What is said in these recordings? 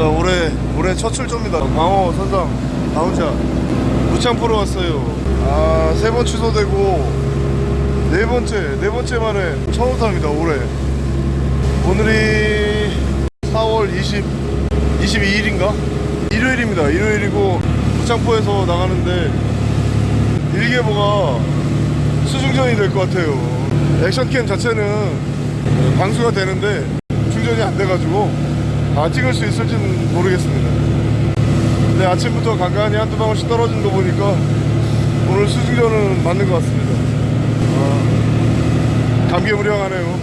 자 올해 올해 첫 출조입니다. 광어 선상 downshot 무창포로 왔어요. 아 세 번 취소되고 네 번째 네 번째 만에 처음 탑니다 올해. 오늘이 4월 20 22일인가? 일요일입니다. 일요일이고 무창포에서 나가는데 일기예보가 수중전이 될 것 같아요. action cam 자체는 방수가 되는데 충전이 안 돼가지고 다 찍을 수 있을지는 모르겠습니다. 근데 아침부터 간간히 한두 방울씩 떨어진 거 보니까 오늘 수중전은 맞는 것 같습니다. 아, 감개무량하네요.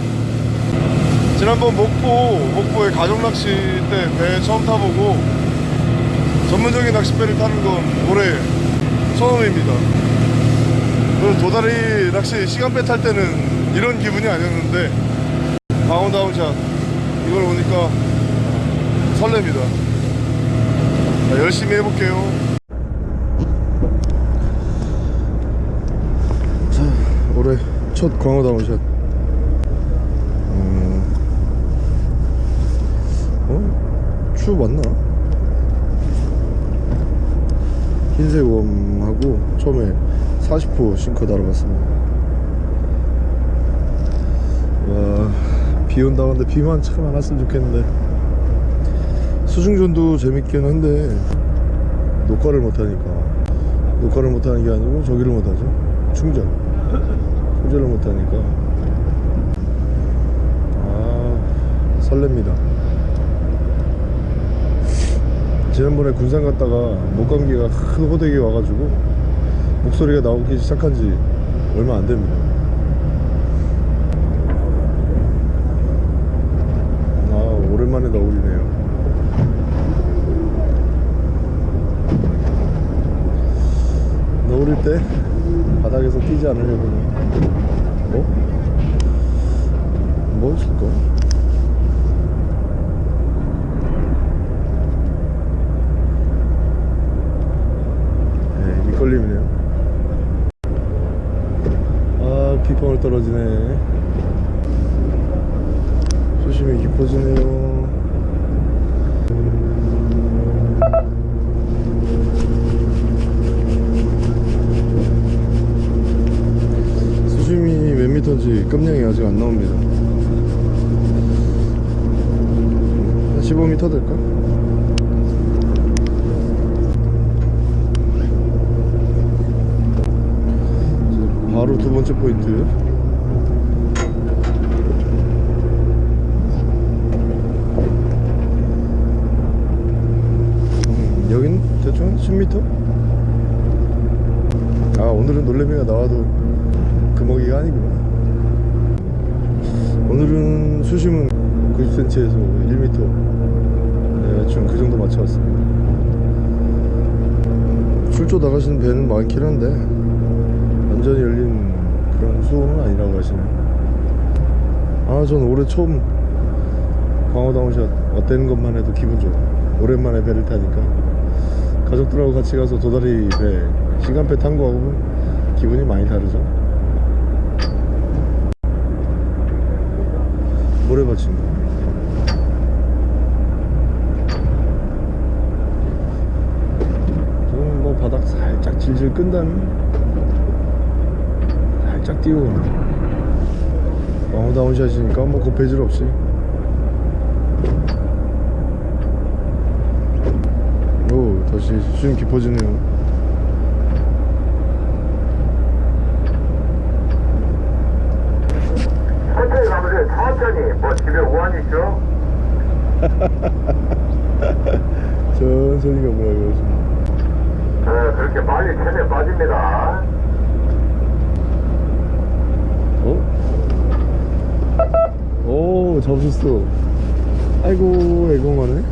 지난번 목포 목포의 가족낚시 때 배 처음 타보고 전문적인 낚싯배를 타는 건 올해 처음입니다. 그 도다리 낚시 시간배 탈 때는 이런 기분이 아니었는데 광어 downshot. 이걸 보니까 설렙니다. 자, 열심히 해볼게요. 자 올해 첫 광어 downshot. 음... 어? 추 맞나? 흰색 worm하고 처음에 40호 싱커 달아봤습니다. 와, 비 온다고 하는데 비만 참 안 왔으면 좋겠는데 수중전도 재밌긴 한데 녹화를 못하니까 녹화를 못하는 게 아니고 저기를 못하죠. 충전. 충전을 못하니까. 아 설렙니다. 지난번에 군산 갔다가 목감기가 큰 호되게 와가지고 목소리가 나오기 시작한 지 얼마 안 됩니다. 아 오랜만에 너울이네요 너울일 때 바닥에서 뛰지 않으려고 뭐? 뭐 있을까? 네, 밑걸림이네요 아 빗방울 떨어지네 수심이 깊어지네요 미터인지 깜냥이 아직 안 나옵니다 한 15m 될까? 바로 두 번째 포인트 음, 여긴 대충 10m? 아 오늘은 놀래미가 나와도 금어기가 아니구나 오늘은 수심은 90cm에서 1m 네, 대충 그 정도 맞춰왔습니다. 출조 나가시는 배는 많긴 한데 완전히 열린 그런 수온은 아니라고 하시네요. 아 전 올해 처음 광어다운샷 왔다는 것만 해도 기분 좋아. 오랜만에 배를 타니까. 가족들하고 같이 가서 도다리 배 시간배 탄 거하고 기분이 많이 다르죠 모래밭인가 저는 뭐 바닥 살짝 질질 끈다는? 살짝 띄우고 왕호다운샷이니까 뭐 고패질 없이. 오 다시 수심 깊어지네요 천천히 가면 돼요. 천천히. 뭐 집에 우한 있죠? 천천히 가보라고 어, 그렇게 빨리 체내 빠집니다. 어? 오 잡으셨어 아이고 애공하네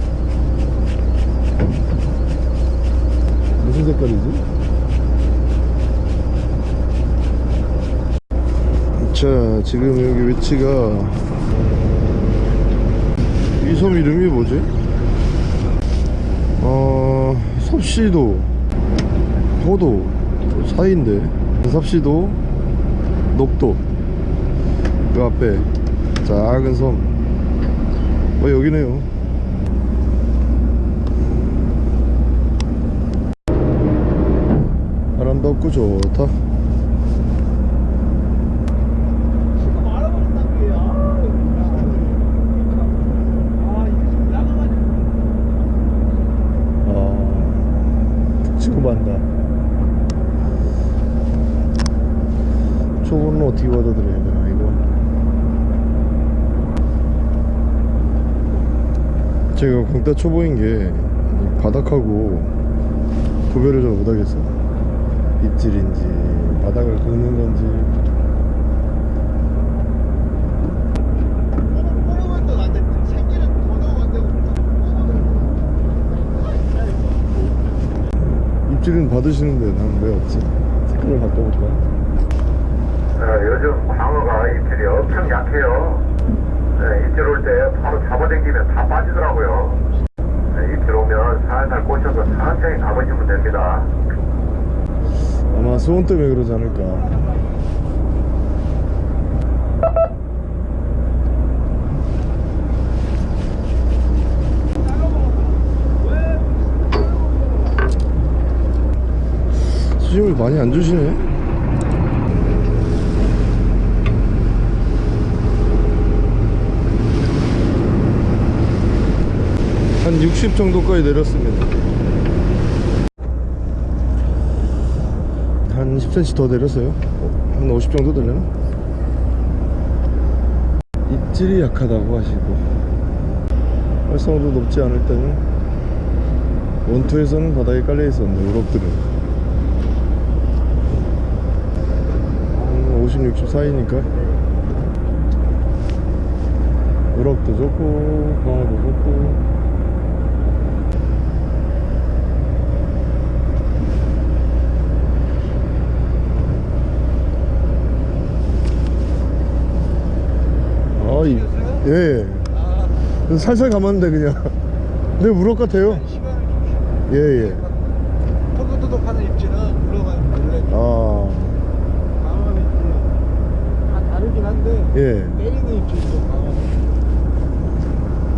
무슨 색깔이지? 자 지금 여기 위치가 이 섬 이름이 뭐지? 어... 섭시도 포도 사이인데. 섭시도 녹도. 그 앞에 작은 섬. 어, 여기네요. 바람도 없고 좋다. 제가 공대 초보인 게 바닥하고 구별을 잘 못하겠어 입질인지 바닥을 긁는 건지 입질은 받으시는데 난 왜 없지? 색깔을 바꿔볼까? 어, 요즘 광어가 입질이 엄청 약해요. 네, 입질 올 때 바로 잡아당기면 다 빠지더라고요. 네, 입질 오면 살살 꽂혀서 천천히 잡아주면 됩니다. 아마 수온 때문에 그러지 않을까 수심을 많이 안 주시네 한 60 정도까지 내렸습니다. 한 10cm 더 내렸어요. 어, 한50 정도 되려나? 입질이 약하다고 하시고 활성도 높지 않을 때는 원투에서는 바닥에 깔려 있었는데 우럭들은. 한 50, 60 사이니까. 우럭도 좋고 광어도 좋고 아, 이, 예, 예. 살살 감았는데 그냥. 내 우럭 같아요. 좀 예, 예. 토도토독하는 입질은 물러가 원래 아, 강원 입질은 다 다르긴 한데 예. 때리는 입질도 강원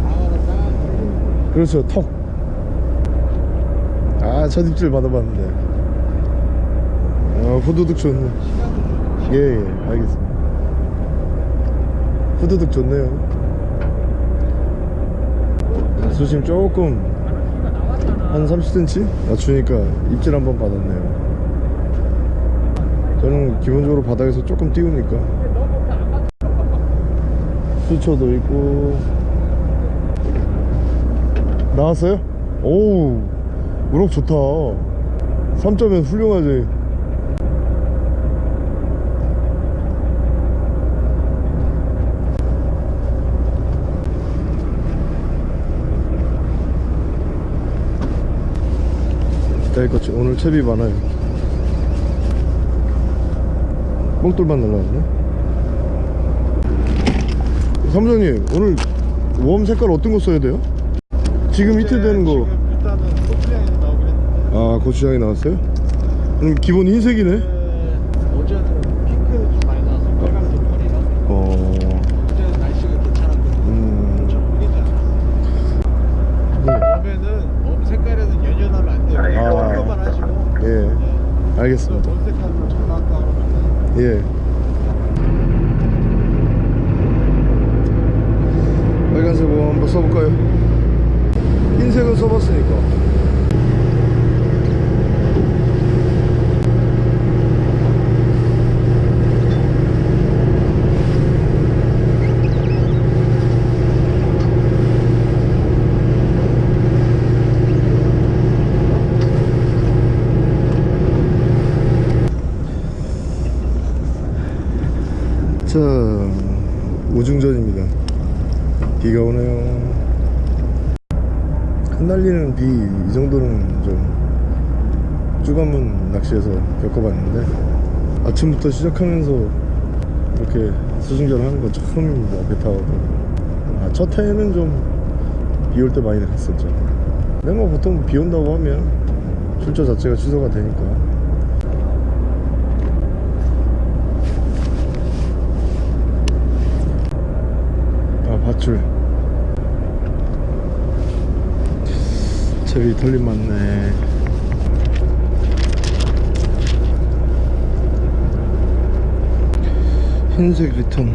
강원은 딱 때리는 그렇죠. 턱. 아, 첫 입질 받아봤는데. 아, 후두둑 좋네. 예, 예. 알겠습니다. 후두둑 좋네요. 수심 조금 한 30cm 낮추니까 입질 한 번 받았네요. 저는 기본적으로 바닥에서 조금 띄우니까. 수초도 있고. 나왔어요? 오우 우럭 좋다. 3점엔 훌륭하지 기다릴것지. 오늘 채비 많아요. 뽕돌만 날라왔네. 사무장님 오늘 웜 색깔 어떤 거 써야 돼요? 지금 히트 되는 거. 일단은 소프량이 나오긴 했는데. 아 고추장이 나왔어요? 그럼 기본 흰색이네 어제는 핑크는 좀 많이 나와서 빨간색 털이라 어... 어제는 날씨가 괜찮았거든요 음... 엄청 흐리지 않았어요 네. 웜에는 웜 색깔에는 연연하면 안 돼요 아. 핑크만 하시고 예 네. 알겠습니다. 예. 빨간색 뭐 한번 써볼까요? 흰색은 써봤으니까 자 우중전입니다. 비가 오네요. 흩날리는 비 이 정도는 좀 쭈가문 낚시에서 겪어봤는데 아침부터 시작하면서 이렇게 수중전 하는 건 처음입니다 배 타고. 아, 첫 해에는 좀 비 올 때 많이 갔었죠. 근데 뭐 보통 비 온다고 하면 출조 자체가 취소가 되니까 밧줄. 제비 털림 맞네. 흰색 리턴.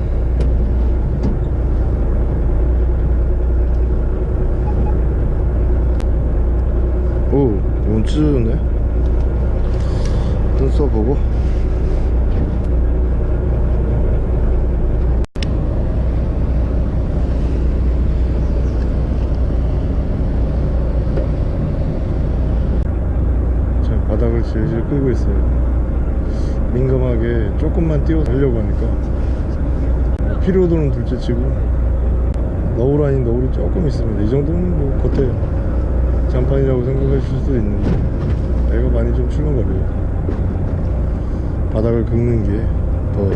오, 너무 찢어졌네? 눈 써보고? 둘째 치고. 너울 아닌 너울이 조금 있습니다. 이 정도는 뭐 겉에 장판이라고 생각하실 수도 있는데 애가 많이 좀 출렁거려요 바닥을 긁는 게 더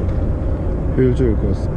효율적일 것 같습니다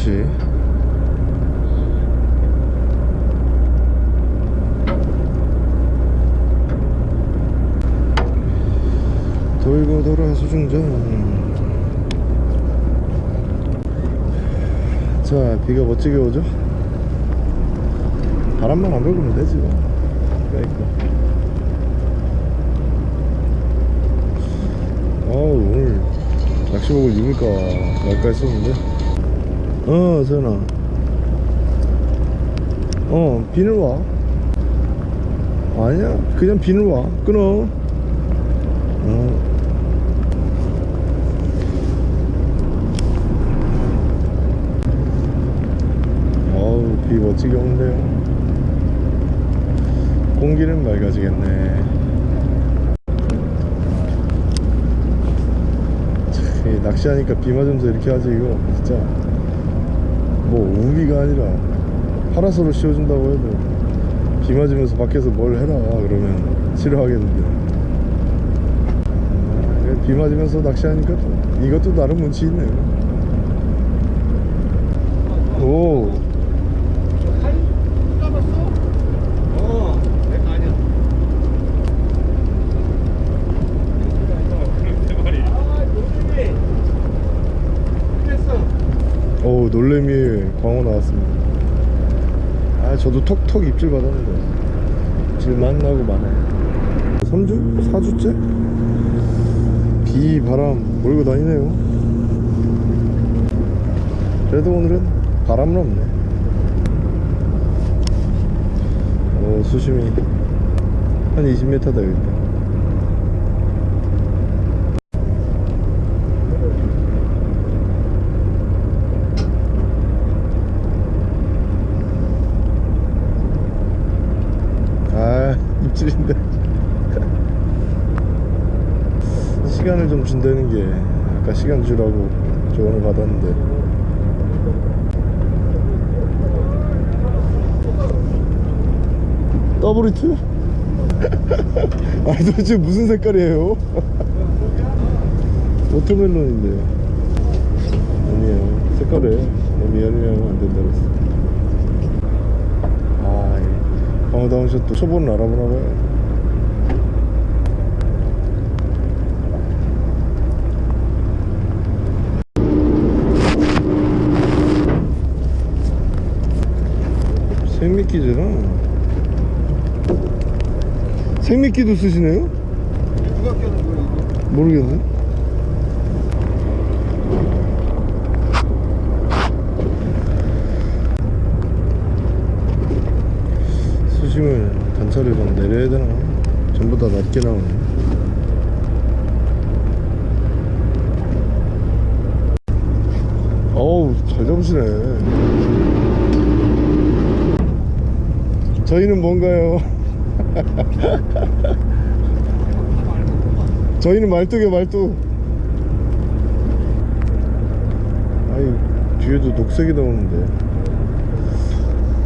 3시 돌고 돌아 수중전. 자 비가 멋지게 오죠? 바람만 안 불면 되지 뭐. 그러니까. 어우 오늘 낚시복을 입을까 말까 했었는데. 어 세연아. 어 비늘 와. 아니야. 그냥 비늘 와. 끊어. 어. 어우 비 멋지게 오는데요. 공기는 맑아지겠네. 낚시하니까 비 맞으면서 이렇게 하지 이거. 진짜 뭐 우비가 아니라 파라솔을 씌워준다고 해도 비 맞으면서 밖에서 뭘 해라 그러면. 싫어하겠는데. 아, 비 맞으면서 낚시하니까 또 이것도 나름 운치 있네요 오 어, 내가 아니야. 아, 요즘에 그랬어. 오 놀래미 광어 나왔습니다 아 톡톡 입질 받았는데. 입질 만 나고 마네 3주? 4주째? 비 바람 몰고 다니네요. 그래도 오늘은 바람은 없네. 오 수심이 한 20m 되겠다 아 입질인데. 시간을 좀 준다는 게 아까 시간 주라고 조언을 받았는데. double hit? 아니 도대체 무슨 색깔이에요? watermelon인데요 아니에요. 색깔에 너무 연연하면 안 된다고 했어 아, 이 광어 downshot 또 초보는 알아보나 봐요. 생미끼잖아. 생미끼도 쓰시네요? 누가 껴는 이거? 모르겠네. 단차를 막 내려야 되나? 전부 다 낮게 나오네. 어우 잘 잡으시네. 저희는 뭔가요? 저희는 말뚝이요 말뚝. 아이 뒤에도 녹색이 나오는데.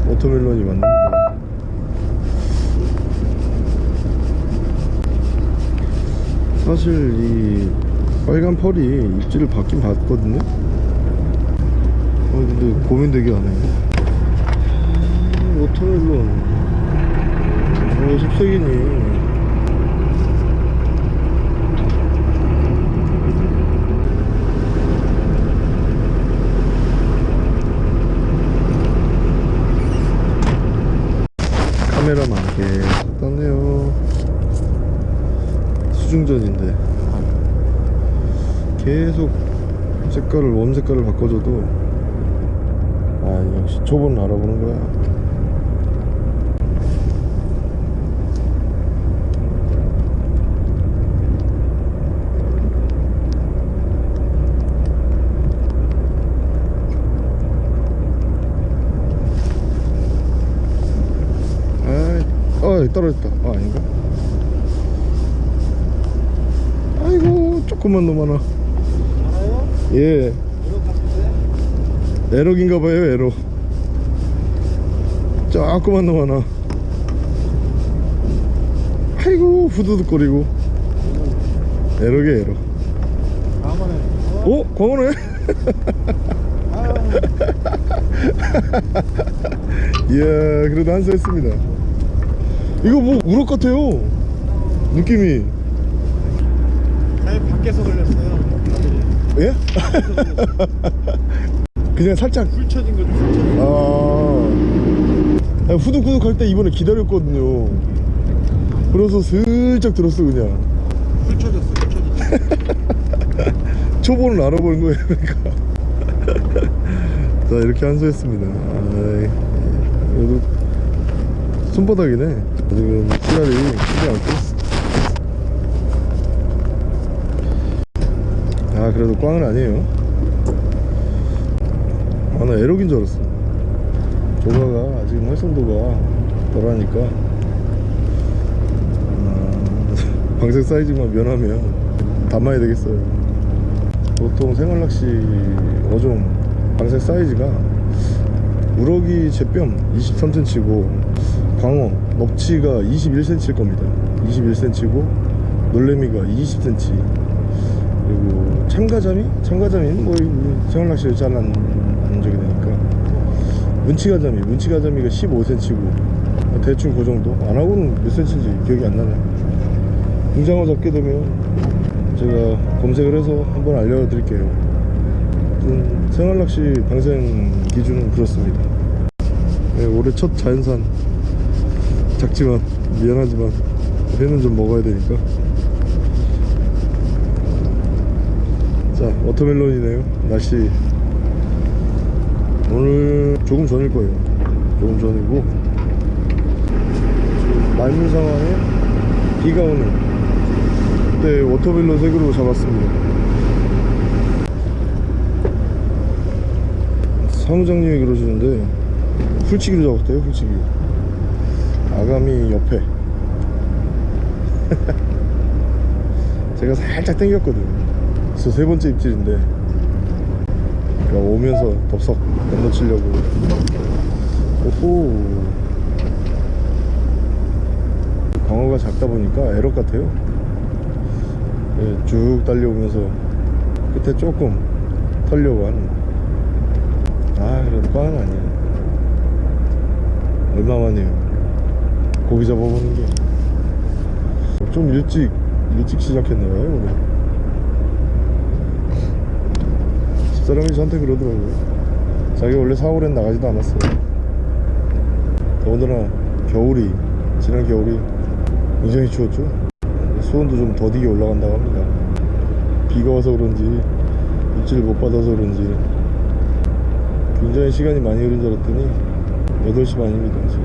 watermelon이 맞는 사실 이 빨간 펄이 입질을 받긴 받거든요. 어 근데 고민되게 하네. 아, 워터멜론. 왜 습색이니. 카메라만 계속 떴네요 수중전인데 계속 색깔을 웜 색깔을 바꿔줘도 아 역시 초보는 알아보는 거야 떨어졌다. 아, 아닌가? 아이고, 조금만 더 많아. 알아요? 예, 이거 같은데? 에럭인가 봐요, 에럭. 조금만 더 많아. 아이고, 후두둑거리고. 에럭이야, 에럭. 다음번에 어? 어? 광어네? 아, 이야, 그래도 한수 했습니다. 이거 뭐, 우럭 같아요. 느낌이. 밖에서 걸렸어요 예? 그냥 살짝 훑혀진 거죠 훑혀진 거 아, 아, 후둑후둑 할 때 이번에 기다렸거든요. 그래서 슬쩍 들었어 그냥. 훑혀졌어 훑혀졌어 초보는 알아보는 거예요 그러니까. 자 이렇게 한수했습니다. 아이, 그래도 손바닥이네. 지금 씨알이 크지 않고. 아 그래도 꽝은 아니에요. 아 나 에럭인 줄 알았어. 조가가 아직 활성도가 덜하니까 아, 방생 사이즈만 면하면 담아야 되겠어요 보통 생활낚시 어종 방생 사이즈가 우럭이 제뺨 23cm고 광어 넙치가 21cm일 겁니다 21cm고 놀래미가 20cm 그리고 참가자미? 참가자미는 뭐이 생활낚시를 잘안 안 적이 되니까. 문치가자미, 문치가자미가 15cm고 대충 그 정도? 안 하고는 몇 cm인지 기억이 안 나네. 붕장어 잡게 되면 제가 검색을 해서 한번 알려드릴게요. 음, 생활낚시 방생 기준은 그렇습니다. 네, 올해 첫 자연산. 작지만 미안하지만 회는 좀 먹어야 되니까 자 워터멜론이네요. 날씨. 오늘 조금 전일 거예요. 조금 전이고. 말문 상황에 비가 오는. 그때 워터멜론 색으로 잡았습니다. 사무장님이 그러시는데 훌치기로 잡았대요 훌치기. 아가미 옆에 제가 살짝 당겼거든요 그래서 세 번째 입질인데 그러니까 오면서 덥석 건너치려고. 오호. 광어가 작다 보니까 에럭 같아요. 예, 쭉 달려오면서 끝에 조금 털려고 하는 아 그래도 꽝은 아니야. 얼마만이에요? 고기 잡아보는 게. 좀 일찍 일찍 시작했나봐요. 오늘 집사람이 저한테 그러더라고요. 자기 원래 4월엔 나가지도 않았어요. 더군다나 겨울이 지난 겨울이 굉장히 추웠죠? 수온도 좀 더디게 올라간다고 합니다. 비가 와서 그런지 입질을 못 받아서 그런지 굉장히 시간이 많이 흐른 줄 알았더니 8시 반입니다 지금.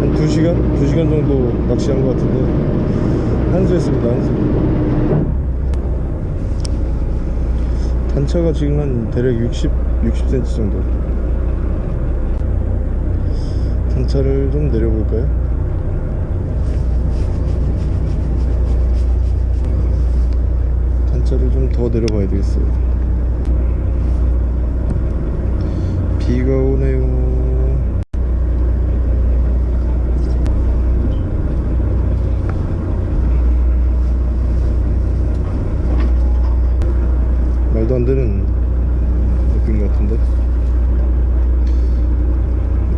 한 2시간? 2시간 정도 낚시한 것 같은데 한수했습니다 한수. 단차가 지금 한 대략 60, 60cm 정도. 단차를 좀 내려볼까요? 단차를 좀 더 내려봐야 되겠어요. 비가 오네요 말도 안 되는 느낌 같은데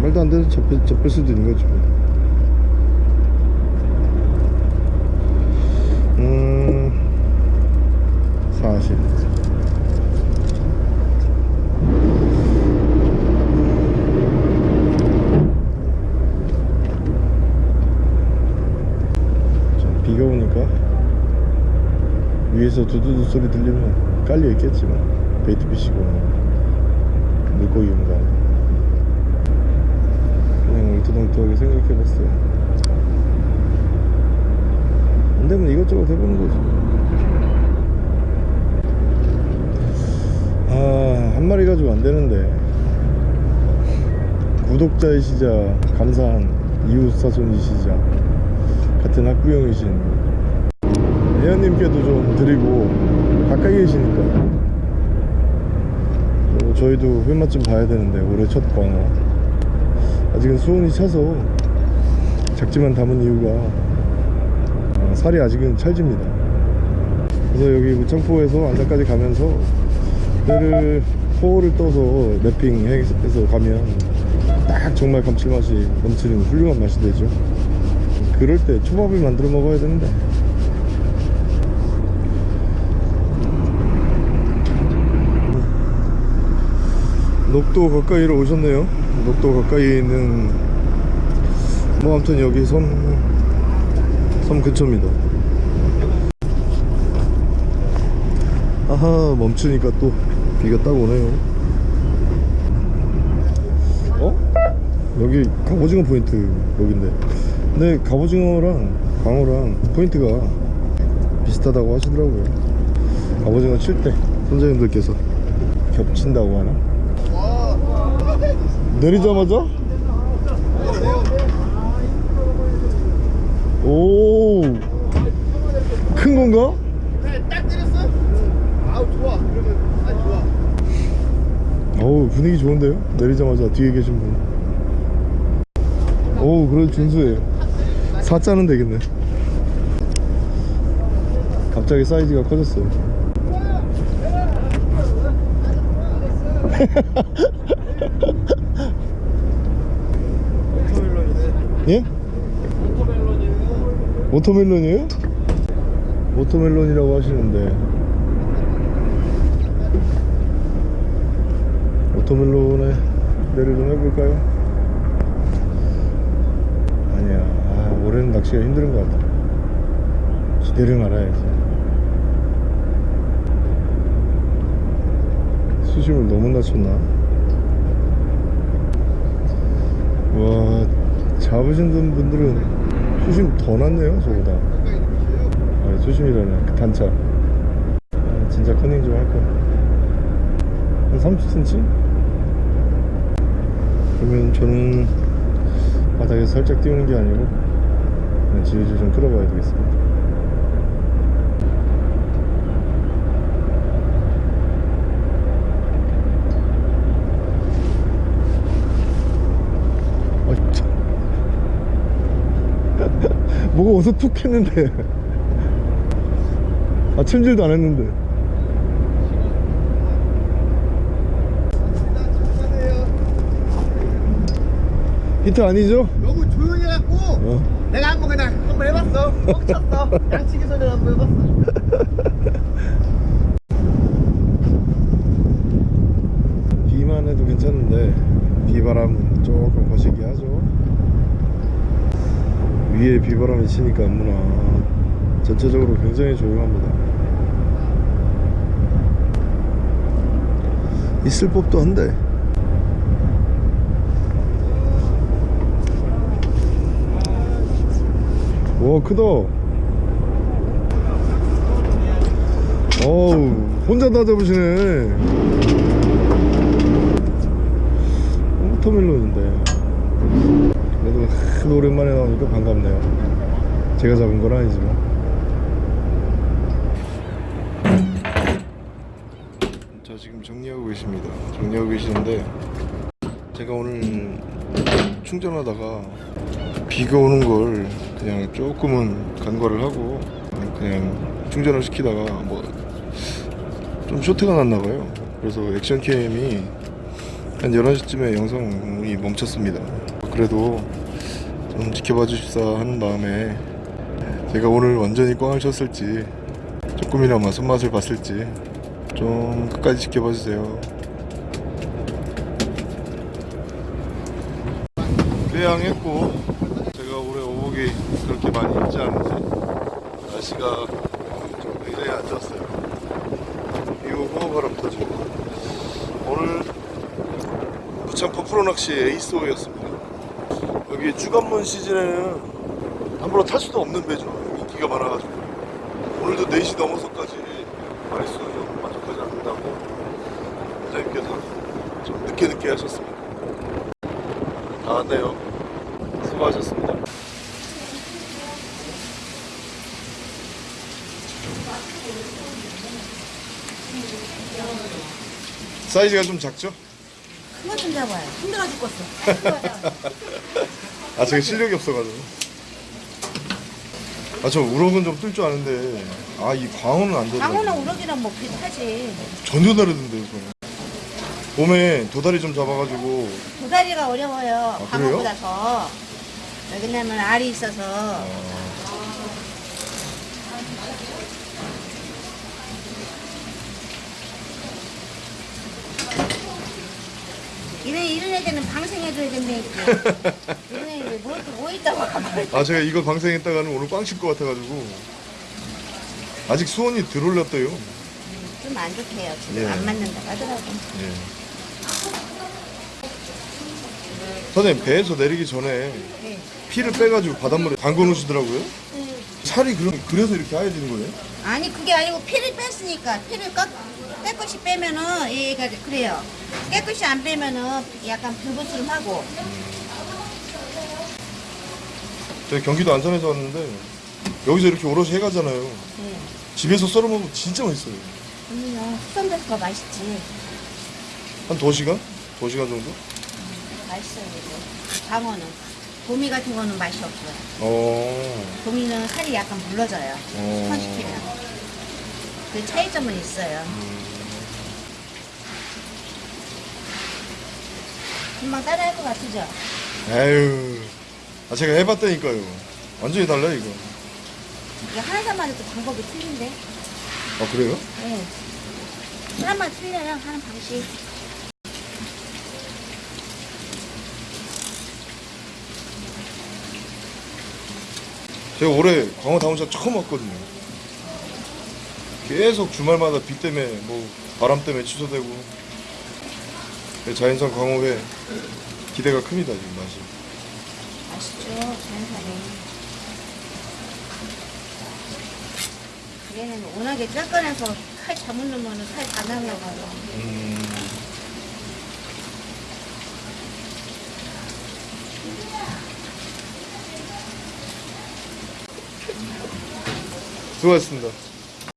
말도 안 되는 접힐, 접힐 수도 있는 거죠 음 40. 자, 비가 오니까 위에서 두두두 소리 들리면 깔려 있겠지만 베이트 피시고 물고기 용가 그냥 울트덩트하게 생각해봤어요. 안 되면 이것저것 해보는 거지. 아, 한 마리 가지고 안 되는데. 구독자이시자, 감사한 이웃 사촌이시자, 같은 학부형이신 혜연님께도 좀 드리고, 가까이 계시니까. 또 저희도 회맛 좀 봐야 되는데, 올해 첫 광어. 아직은 수온이 차서 작지만 담은 이유가 아, 살이 아직은 찰집니다. 그래서 여기 무창포에서 안산까지 가면서 배를 포를 떠서 랩핑해서 가면 딱 정말 감칠맛이 넘치는 훌륭한 맛이 되죠 그럴 때 초밥을 만들어 먹어야 되는데 녹도 가까이로 오셨네요. 녹도 가까이에 있는 뭐 아무튼 여기 섬, 섬 근처입니다. 아하 멈추니까 또 비가 딱 오네요. 어? 여기 갑오징어 포인트 여긴데. 근데 갑오징어랑 광어랑 포인트가 비슷하다고 하시더라고요. 갑오징어 칠 때 선장님들께서 겹친다고 하나? 내리자마자? 오, 큰 건가? 딱 때렸어? 아우 좋아 그러면 아 좋아 어우 분위기 좋은데요? 내리자마자 뒤에 계신 분 어우 그래도 준수해요 사자는 되겠네 갑자기 사이즈가 커졌어요 오토멜론이네 예? 오토멜론이에요 오토멜론이에요? 오토멜론이라고 하시는데 오토멜론에 내를 좀 해볼까요? 아니야 아, 올해는 낚시가 힘든 것 같아 기대를 말아야지 낮췄나? 와 잡으신 분들은 수심 더 낮네요 저보다 아, 수심이라네 그 단차 아, 진짜 커닝 좀 할까 한 30cm? 그러면 저는 바닥에서 살짝 띄우는 게 아니고 그냥 질질 좀 끌어봐야 되겠습니다 뭐가 어서 툭 했는데. 아 챔질도 안 했는데. 히트 아니죠? 너무 조용히 해갖고 어. 내가 한번 그냥 한번 해봤어. 뻥쳤어. 양치기 소리 한번 해봤어 비바람이 치니까 안무나 전체적으로 굉장히 조용합니다. 있을 법도 한데. 와 크다. 어우 혼자 다 잡으시네. 어, 워터멜론인데. 하도 오랜만에 나오니까 반갑네요. 제가 잡은 건 아니지만. 자 지금 정리하고 계십니다. 정리하고 계시는데 제가 오늘 충전하다가 비가 오는 걸 그냥 조금은 간과를 하고 그냥 충전을 시키다가 뭐 좀 쇼트가 났나 봐요. 그래서 액션캠이 한 11시쯤에 영상이 멈췄습니다. 그래도 좀 지켜봐 주십사 하는 마음에 제가 오늘 완전히 꽝을 쳤을지 조금이나마 손맛을 봤을지 좀 끝까지 지켜봐 주세요. 꾀양했고 제가 올해 오복이 그렇게 많이 있지 않은지 날씨가 좀 굉장히 안 좋았어요. 비 오고 바람 터지고. 오늘 부창포 프로낚시 에이스호였습니다 여기 주간문 시즌에는 함부로 탈 수도 없는 배죠. 인기가 많아가지고. 오늘도 4시 넘어서까지 좀 만족하지 않는다고. 원장님께서 좀 늦게 늦게 하셨습니다. 다 왔네요. 수고하셨습니다. 사이즈가 좀 작죠? 그만 좀 잡아요. 힘들어 죽겠어. 아 제가 실력이 없어가지고 아 저 우럭은 좀 뜰 줄 아는데 아 이 광어는 안 되더라고요 강호나 우럭이랑 뭐 비슷하지. 전혀 다르던데요 저는 봄에 도다리 좀 잡아가지고 도다리가 어려워요. 그래요? 강호보다 더. 왜냐면 알이 있어서. 이런 이런 애들은 방생해줘야 된다니까. 이런 애들 뭐, 뭐 있다고. 아 제가 이거 방생했다가는 오늘 꽝칠것 같아가지고 아직 수온이 덜 올랐대요 좀 안 좋대요. 지금 예. 안 맞는다고 하더라고. 예. 선생님 배에서 내리기 전에 네. 피를 빼가지고 바닷물에 담궈 놓으시더라고요 네. 살이 그럼 그래서 이렇게 하얘지는 거예요? 아니 그게 아니고 피를 뺐으니까 피를 깎, 깨끗이 빼면은 얘가 그래요. 깨끗이 안 빼면은 약간 불부스름하고. 제가 경기도 안산에서 왔는데 여기서 이렇게 오롯이 해가잖아요. 네. 집에서 썰어 먹으면 진짜 맛있어요. 그러면 숙성돼서 더 맛있지. 한 2시간? 2시간 정도? 맛있어요 이거. 방어는. 도미 같은 거는 맛이 없어요. 어... 도미는 살이 약간 물러져요. 어. 숙성시키면. 그 차이점은 있어요 금방 따라할 것 같으죠? 에휴. 아 제가 해봤다니까요. 완전히 달라요 이거 하는 사람마다 또 방법이 틀린데? 아 그래요? 네. 사람마다 틀려요 하는 방식. 제가 올해 광어 down shot 처음 왔거든요. 계속 주말마다 비 때문에 뭐 바람 때문에 취소되고 자연산 광어회 기대가 큽니다 지금 맛이 맛있죠, 자연산에. 얘는 워낙에 쬐끈해서 칼 잘못 넣으면 칼다 날라가요. 음... 수고하셨습니다